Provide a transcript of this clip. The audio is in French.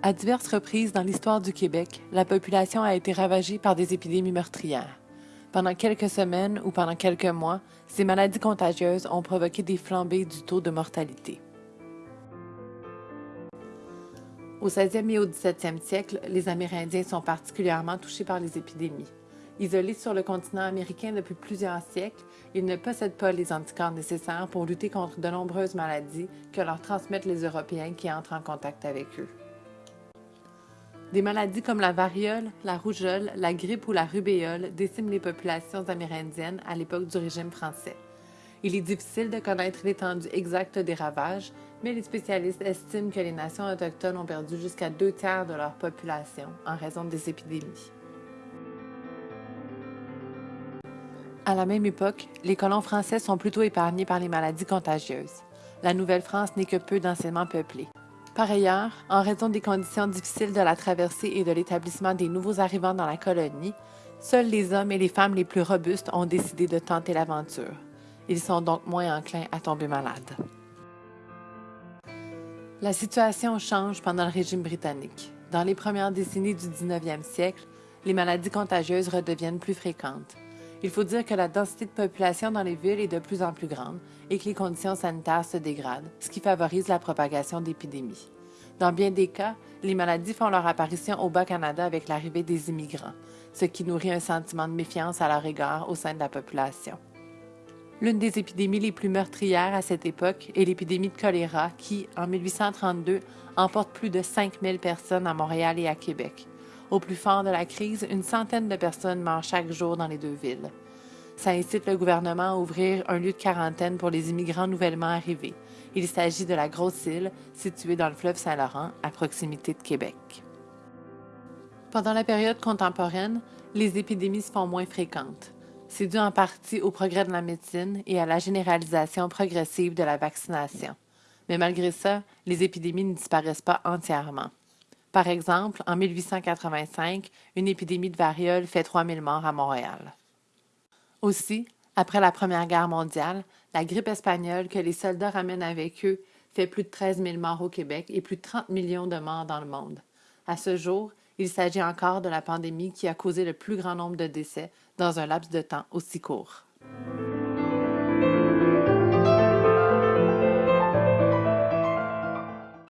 À diverses reprises dans l'histoire du Québec, la population a été ravagée par des épidémies meurtrières. Pendant quelques semaines ou pendant quelques mois, ces maladies contagieuses ont provoqué des flambées du taux de mortalité. Au 16e et au 17e siècle, les Amérindiens sont particulièrement touchés par les épidémies. Isolés sur le continent américain depuis plusieurs siècles, ils ne possèdent pas les anticorps nécessaires pour lutter contre de nombreuses maladies que leur transmettent les Européens qui entrent en contact avec eux. Des maladies comme la variole, la rougeole, la grippe ou la rubéole déciment les populations amérindiennes à l'époque du régime français. Il est difficile de connaître l'étendue exacte des ravages, mais les spécialistes estiment que les nations autochtones ont perdu jusqu'à deux tiers de leur population en raison des épidémies. À la même époque, les colons français sont plutôt épargnés par les maladies contagieuses. La Nouvelle-France n'est que peu densément peuplée. Par ailleurs, en raison des conditions difficiles de la traversée et de l'établissement des nouveaux arrivants dans la colonie, seuls les hommes et les femmes les plus robustes ont décidé de tenter l'aventure. Ils sont donc moins enclins à tomber malades. La situation change pendant le régime britannique. Dans les premières décennies du 19e siècle, les maladies contagieuses redeviennent plus fréquentes. Il faut dire que la densité de population dans les villes est de plus en plus grande et que les conditions sanitaires se dégradent, ce qui favorise la propagation d'épidémies. Dans bien des cas, les maladies font leur apparition au Bas-Canada avec l'arrivée des immigrants, ce qui nourrit un sentiment de méfiance à leur égard au sein de la population. L'une des épidémies les plus meurtrières à cette époque est l'épidémie de choléra qui, en 1832, emporte plus de 5000 personnes à Montréal et à Québec. Au plus fort de la crise, une centaine de personnes meurent chaque jour dans les deux villes. Ça incite le gouvernement à ouvrir un lieu de quarantaine pour les immigrants nouvellement arrivés. Il s'agit de la Grosse Île, située dans le fleuve Saint-Laurent, à proximité de Québec. Pendant la période contemporaine, les épidémies se font moins fréquentes. C'est dû en partie au progrès de la médecine et à la généralisation progressive de la vaccination. Mais malgré ça, les épidémies ne disparaissent pas entièrement. Par exemple, en 1885, une épidémie de variole fait 3000 morts à Montréal. Aussi, après la Première Guerre mondiale, la grippe espagnole que les soldats ramènent avec eux fait plus de 13 000 morts au Québec et plus de 30 millions de morts dans le monde. À ce jour, il s'agit encore de la pandémie qui a causé le plus grand nombre de décès dans un laps de temps aussi court.